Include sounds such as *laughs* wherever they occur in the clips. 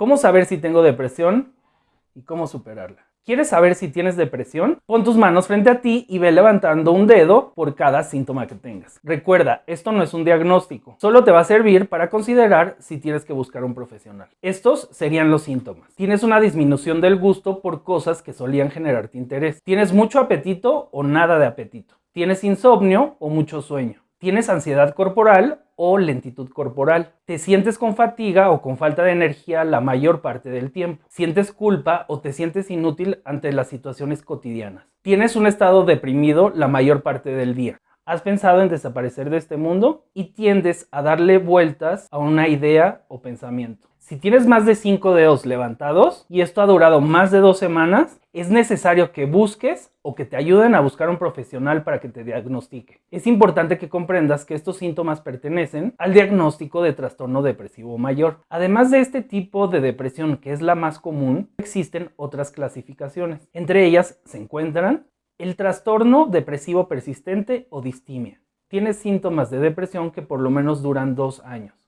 ¿Cómo saber si tengo depresión y cómo superarla? ¿Quieres saber si tienes depresión? Pon tus manos frente a ti y ve levantando un dedo por cada síntoma que tengas. Recuerda, esto no es un diagnóstico, solo te va a servir para considerar si tienes que buscar un profesional. Estos serían los síntomas. Tienes una disminución del gusto por cosas que solían generarte interés. Tienes mucho apetito o nada de apetito. Tienes insomnio o mucho sueño. Tienes ansiedad corporal o lentitud corporal. Te sientes con fatiga o con falta de energía la mayor parte del tiempo. Sientes culpa o te sientes inútil ante las situaciones cotidianas. Tienes un estado deprimido la mayor parte del día. Has pensado en desaparecer de este mundo y tiendes a darle vueltas a una idea o pensamiento. Si tienes más de 5 dedos levantados y esto ha durado más de dos semanas, es necesario que busques o que te ayuden a buscar un profesional para que te diagnostique. Es importante que comprendas que estos síntomas pertenecen al diagnóstico de trastorno depresivo mayor. Además de este tipo de depresión, que es la más común, existen otras clasificaciones. Entre ellas se encuentran el trastorno depresivo persistente o distimia. Tiene síntomas de depresión que por lo menos duran dos años.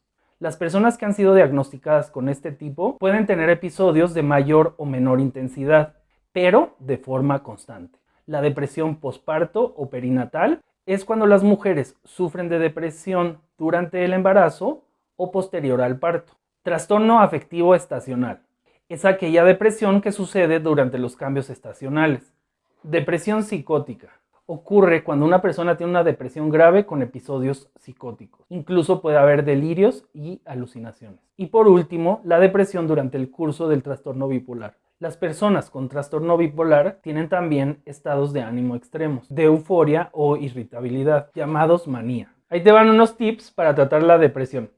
Las personas que han sido diagnosticadas con este tipo pueden tener episodios de mayor o menor intensidad, pero de forma constante. La depresión posparto o perinatal es cuando las mujeres sufren de depresión durante el embarazo o posterior al parto. Trastorno afectivo estacional es aquella depresión que sucede durante los cambios estacionales. Depresión psicótica ocurre cuando una persona tiene una depresión grave con episodios psicóticos. Incluso puede haber delirios y alucinaciones. Y por último, la depresión durante el curso del trastorno bipolar. Las personas con trastorno bipolar tienen también estados de ánimo extremos, de euforia o irritabilidad, llamados manía. Ahí te van unos tips para tratar la depresión.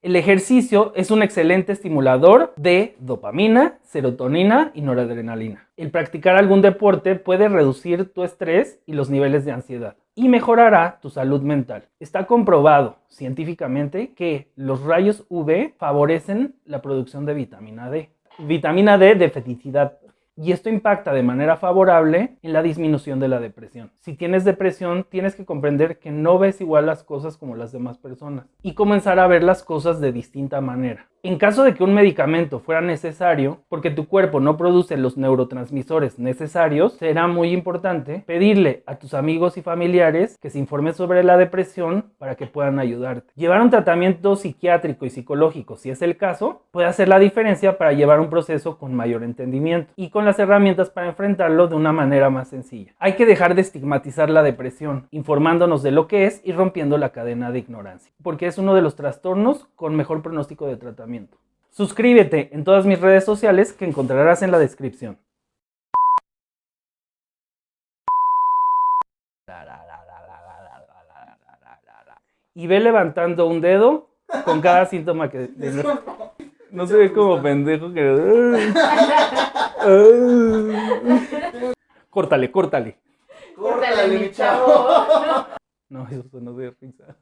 El ejercicio es un excelente estimulador de dopamina, serotonina y noradrenalina. El practicar algún deporte puede reducir tu estrés y los niveles de ansiedad y mejorará tu salud mental. Está comprobado científicamente que los rayos UV favorecen la producción de vitamina D. Vitamina D de feticidad y esto impacta de manera favorable en la disminución de la depresión. Si tienes depresión, tienes que comprender que no ves igual las cosas como las demás personas y comenzar a ver las cosas de distinta manera. En caso de que un medicamento fuera necesario, porque tu cuerpo no produce los neurotransmisores necesarios, será muy importante pedirle a tus amigos y familiares que se informen sobre la depresión para que puedan ayudarte. Llevar un tratamiento psiquiátrico y psicológico, si es el caso, puede hacer la diferencia para llevar un proceso con mayor entendimiento y con las herramientas para enfrentarlo de una manera más sencilla. Hay que dejar de estigmatizar la depresión, informándonos de lo que es y rompiendo la cadena de ignorancia, porque es uno de los trastornos con mejor pronóstico de tratamiento Suscríbete en todas mis redes sociales que encontrarás en la descripción. Y ve levantando un dedo con cada *laughs* síntoma que... *laughs* No se ve como pendejo que... *laughs* Córtale, córtale. Córtale, mi chavo. No, eso no de risa.